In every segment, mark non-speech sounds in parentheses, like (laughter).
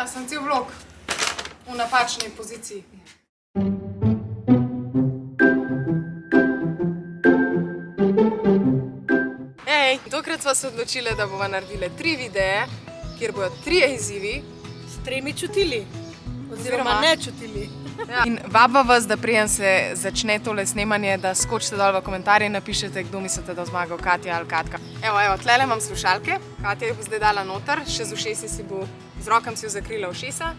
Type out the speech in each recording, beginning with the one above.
Naredila sem cel vlog v napačni poziciji. Ej, tokrat smo se odločili, da bomo naredili tri videe, kjer bodo trije izzivi. S tremi čutili. Oziroma Oziroma- ne čutili. Ja. In vaba vas, da prijem se začne tole snemanje, da skočite dol v komentarje in napišete, kdo mislite, da zmagal, Katja ali Katka. Evo, evo, tlele imam slušalke, Katja jih bo zdaj dala noter, še z ušesi si bo, z rokam si jo zakrila ušesa.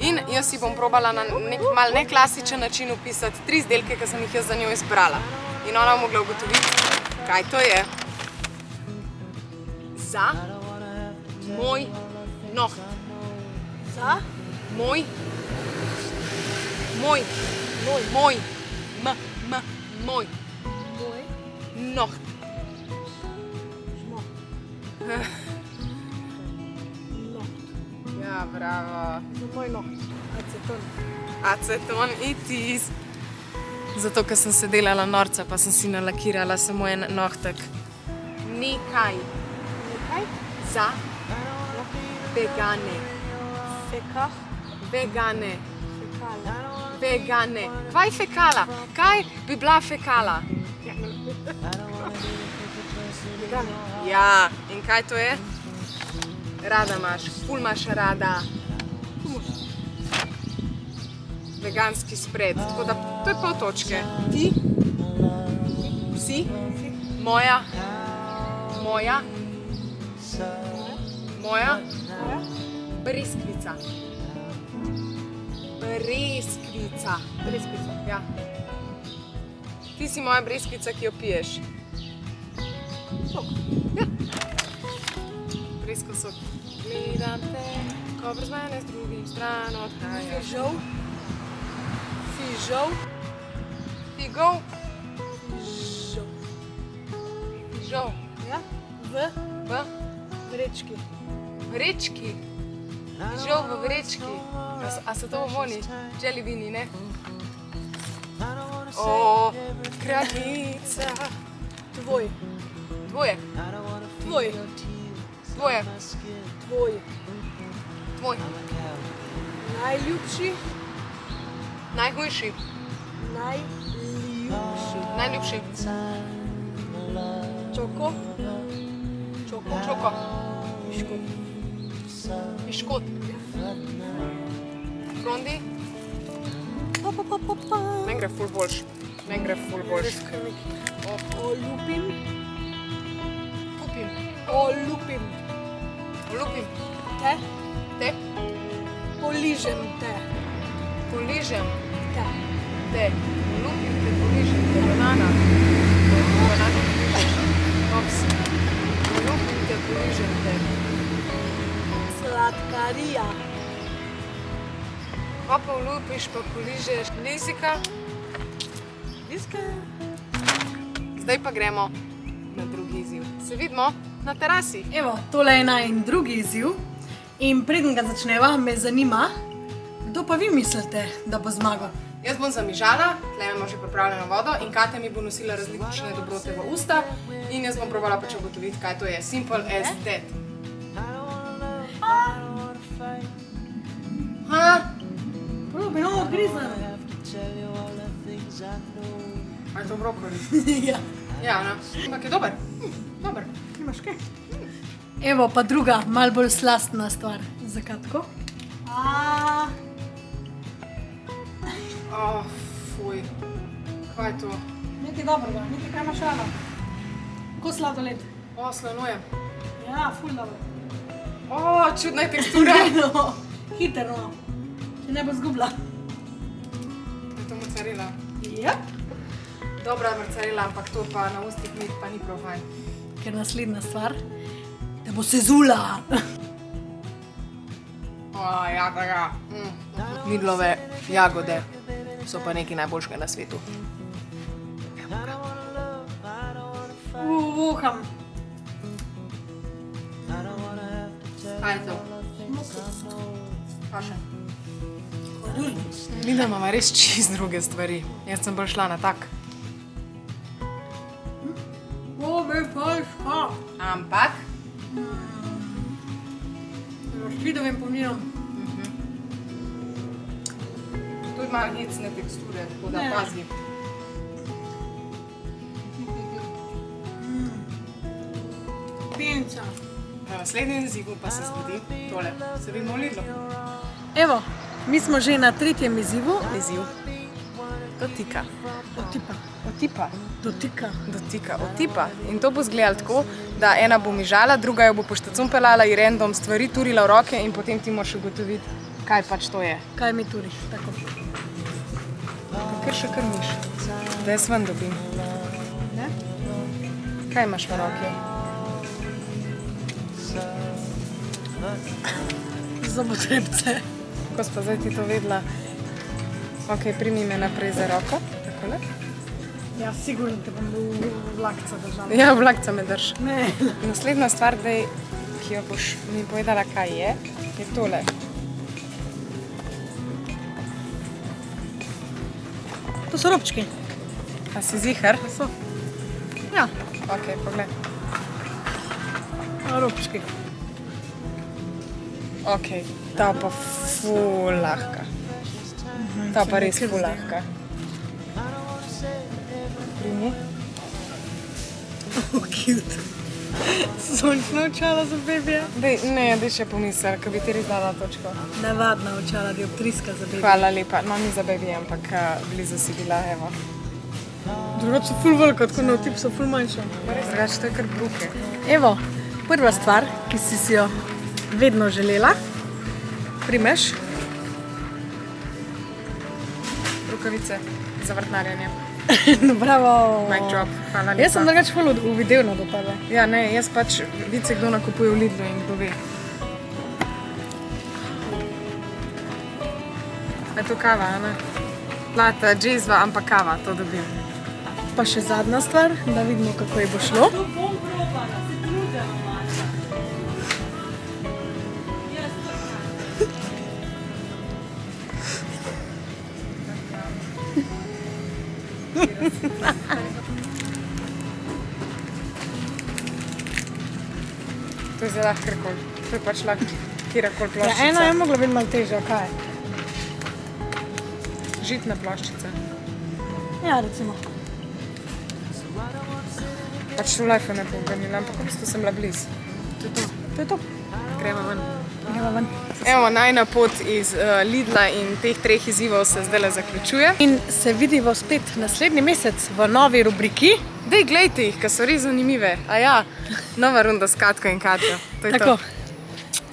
In jaz si bom probala na nek mal neklasičen način opisati tri izdelke, ki sem jih jaz za njo izbrala. In ona bo mogla ugotoviti, kaj to je. Za moj noht. Za? Moj. Moj. Moj. Moj. M. M. Moj. Moj. Noht. Žmo. Ja, bravo. Za moj noht. Aceton. Aceton itis. Zato, ker sem se delala norca, pa sem si nalakirala samo en nohtek. Nekaj Nekaj. za vegane. Fekah. Vegane. Fekala. Vegane. Kaj fekala? Kaj bi bila fekala? Vegane. Ja, in kaj to je? Rada imaš, ful imaš rada. Veganski spred. Tako da to je pol točke. Ti. Si? Moja. Moja. Moja. Breskvica. Breskvica. Breskvica. Ja. Ti si moja breskvica, ki jo piješ. Sok. Bresko sok. Gledam te, ko brez mene z drugim stran odhajaš. Fižol. Fižol. Figov, Žol. žol. Ja. V V vrečki. vrečki. Žol v vrečki. A, so- a to voni? Jelly beani, ne? O, kraljica. Tvoj. Dvoje, Tvoj. Dvoje, Tvoj. tvoj. Najljubši. Najhujši, Najljubši. najljubši. Čoko. Čoko. Čoko, piškot. Pa, pa, pa. meni gre ful boljš. Meni gre ful boljš. Res kar nekaj. Olupim. Kupim, Olupim. Te. te, Poližem te. poližem, Te. te, olupim te, poližem te, banana. Banana ops. Olupim te, poližem te. Sladkarija. Pa pa olupiš, pa poližeš lizika. Viske. Zdaj pa gremo na drugi izziv. Se vidimo na terasi. Evo, tole je naj drugi izziv. In preden ga začneva, me zanima, kdo pa vi mislite, da bo zmagal? Jaz bom zamižala, tle imamo že pripravljeno vodo in Katja mi bo nosila različne dobrote v usta in jaz bom probala pač ugotoviti, kaj to je. Simple as that. Ha? Probi, no, odgrizem. A je to brokoli? (laughs) ja. Ja, no. Ampak je dober. Hm, dober. Imaš kaj? Evo pa druga, mal bolj slastna stvar. Zakaj tako? A, Oh, fuj. Kaj je to? nekaj dobrega, nekaj kaj imaš rada. Ko sladoled. O, slanoje. Ja, ful dobro. O, čudna je tekstura. (laughs) no, hiter, no. Če ne bo zgubila. Je to mocarela. Yep. Dobra mocarela, ampak to pa na ustih mi pa ni prav fajn. Ker naslednja stvar, da bo se zula. O, ja, tega. Mm. Midlove jagode so pa nekaj najboljšega na svetu. Uham. Kaj je to? Pa še. Mi da imamo res čist druge stvari. Jaz sem bolj šla na tak. O, me pa ška. Ampak, Špidovim po Ja. Tudi malo hecne teksture, tako da Ja. pazi. Pinca. Na naslednjem izzivu pa se zgodi tole. Se vidimo v Lidlu. Evo, mi smo že na tretjem izzivu. Izziv. Dotika. Otipa. Otipa. Dotika. Dotika. Otipa. In to bo izgledalo tako, da ena bo mižala, druga jo bo poštacum pelala in random stvari turila v roke in potem ti moraš ugotoviti, kaj pač to je. Kaj mi turi? Tako. Ker še kar miš. Da jaz ven dobim. Ne? Kaj imaš v roki? Zobotrebce. Ko spa zdaj ti to vedela? Ok, primi me naprej za roko. Takole. Ja, sigurno te bom v vlakca držala. Ja, vlakca me drž. Ne. Naslednja stvar, dej, ki jo boš mi povedala, kaj je, je tole. To so robčki. A si zihar? So. Ja, Ok, pogled. robčki. Ok, ta pa ful lahka. Ta pa res ful lahka. Primi. Oh, cute. Sončna očala za bebija. Dej, ne, dej še pomisel, ko bi ti res dala točko. Navadna očala, dioptrijska za bebija. Hvala lepa, no ni za baby, ampak a, blizu si bila, evo. Drugače so ful velika, tako na otip so ful manjša. Drugače, to je kar bruke. Evo, prva stvar, ki si si jo vedno želela, primeš. Rukavice za vrtnarjenje. (laughs) Bravo. Mic drop, hvala lepa. Jaz sem drugače ful uvidevna do tebe. Ja, ne, jaz pač vice kdo nakupuje v Lidlu in kdo ve. Je to kava, a ne? Plata, džezva, ampak kava, to dobim. Pa še zadnja stvar, da vidimo, kako ji bo šlo. To je zelo lahko kjerkoli. To je pač lahko kjerkoli Ja, ploščica. ena je mogla biti malo težja, kaj? Žitna ploščica. Ja, recimo. Pač v life ne bom ganila, ampak v bistvu sem bila blizu. To je to. To je to. Gremo ven. Ven. Evo, najna pot iz uh, Lidla in teh treh izzivov se zdaj zaključuje. In se vidimo spet naslednji mesec v novi rubriki. Dej, gledajte jih, ker so res zanimive. A ja, nova runda s Katko in Katjo. To je Tako. to.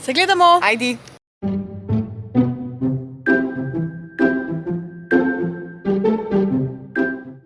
Se gledamo. Ajdi.